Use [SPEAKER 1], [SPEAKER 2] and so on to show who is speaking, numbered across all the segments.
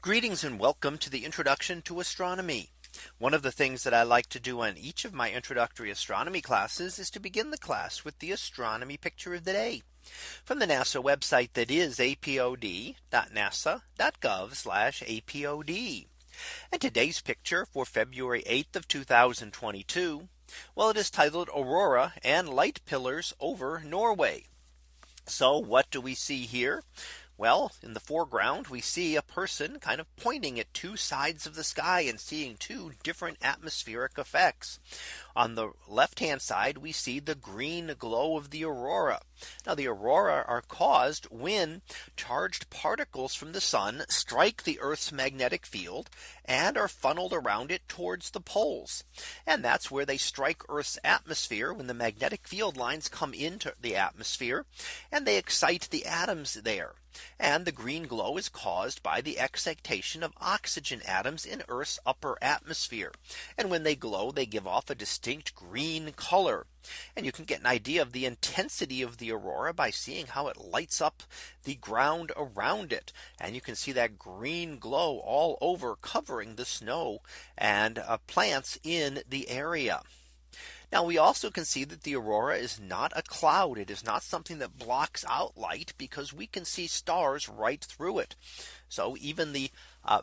[SPEAKER 1] Greetings and welcome to the introduction to astronomy. One of the things that I like to do on each of my introductory astronomy classes is to begin the class with the astronomy picture of the day from the NASA website that is apod.nasa.gov apod. And today's picture for February 8th of 2022. Well, it is titled Aurora and Light Pillars over Norway. So what do we see here? Well, in the foreground, we see a person kind of pointing at two sides of the sky and seeing two different atmospheric effects. On the left hand side, we see the green glow of the aurora. Now the aurora are caused when charged particles from the sun strike the Earth's magnetic field and are funneled around it towards the poles. And that's where they strike Earth's atmosphere when the magnetic field lines come into the atmosphere and they excite the atoms there. And the green glow is caused by the excitation of oxygen atoms in Earth's upper atmosphere. And when they glow, they give off a distinct green color. And you can get an idea of the intensity of the aurora by seeing how it lights up the ground around it. And you can see that green glow all over covering the snow and uh, plants in the area. Now we also can see that the aurora is not a cloud. It is not something that blocks out light because we can see stars right through it. So even the uh,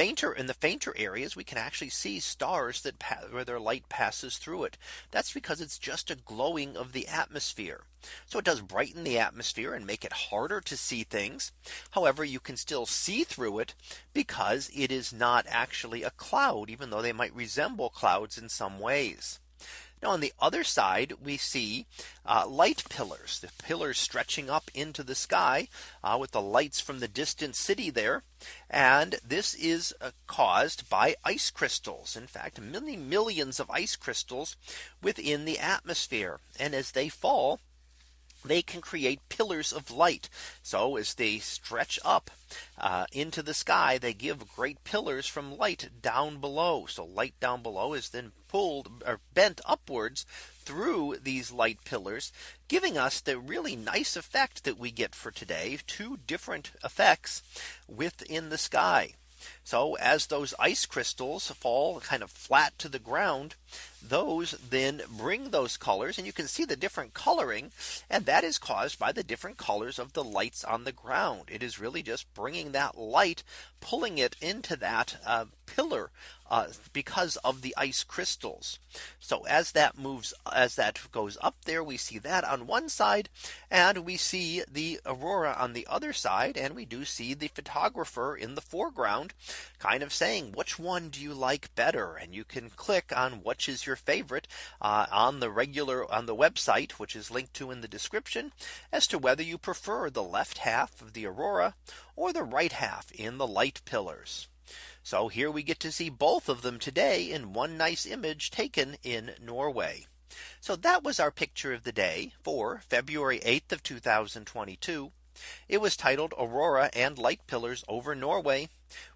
[SPEAKER 1] fainter in the fainter areas we can actually see stars that where their light passes through it. That's because it's just a glowing of the atmosphere. So it does brighten the atmosphere and make it harder to see things. However, you can still see through it because it is not actually a cloud even though they might resemble clouds in some ways. Now on the other side, we see uh, light pillars, the pillars stretching up into the sky uh, with the lights from the distant city there. And this is uh, caused by ice crystals. In fact, many millions of ice crystals within the atmosphere. And as they fall, they can create pillars of light. So as they stretch up uh, into the sky, they give great pillars from light down below. So light down below is then pulled or bent upwards through these light pillars, giving us the really nice effect that we get for today, two different effects within the sky. So as those ice crystals fall kind of flat to the ground, those then bring those colors and you can see the different coloring and that is caused by the different colors of the lights on the ground. It is really just bringing that light pulling it into that uh, pillar uh, because of the ice crystals. So as that moves as that goes up there we see that on one side and we see the aurora on the other side and we do see the photographer in the foreground kind of saying which one do you like better and you can click on which is your your favorite uh, on the regular on the website, which is linked to in the description as to whether you prefer the left half of the Aurora or the right half in the light pillars. So here we get to see both of them today in one nice image taken in Norway. So that was our picture of the day for February 8th of 2022. It was titled Aurora and Light Pillars over Norway.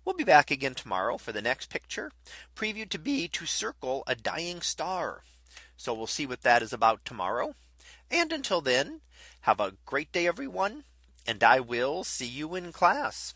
[SPEAKER 1] We'll be back again tomorrow for the next picture previewed to be to circle a dying star. So we'll see what that is about tomorrow. And until then, have a great day, everyone. And I will see you in class.